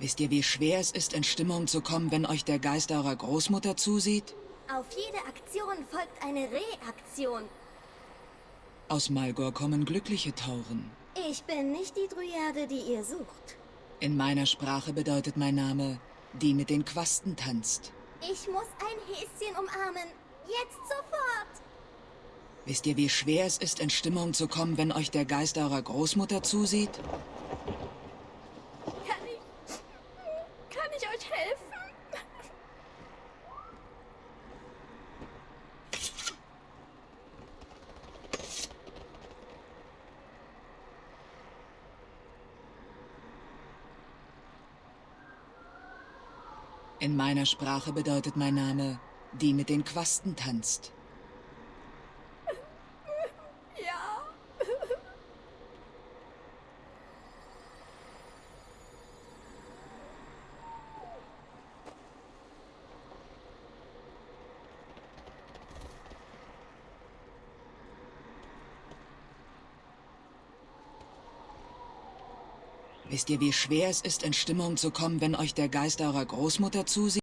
Wisst ihr, wie schwer es ist, in Stimmung zu kommen, wenn euch der Geist eurer Großmutter zusieht? Auf jede Aktion folgt eine Reaktion. Aus Malgor kommen glückliche Tauren. Ich bin nicht die Dryade, die ihr sucht. In meiner Sprache bedeutet mein Name, die mit den Quasten tanzt. Ich muss ein Häschen umarmen. Jetzt sofort. Wisst ihr, wie schwer es ist, in Stimmung zu kommen, wenn euch der Geist eurer Großmutter zusieht? Kann ich... Kann ich euch helfen? In meiner Sprache bedeutet mein Name, die mit den Quasten tanzt. Wisst ihr, wie schwer es ist, in Stimmung zu kommen, wenn euch der Geist eurer Großmutter zusieht?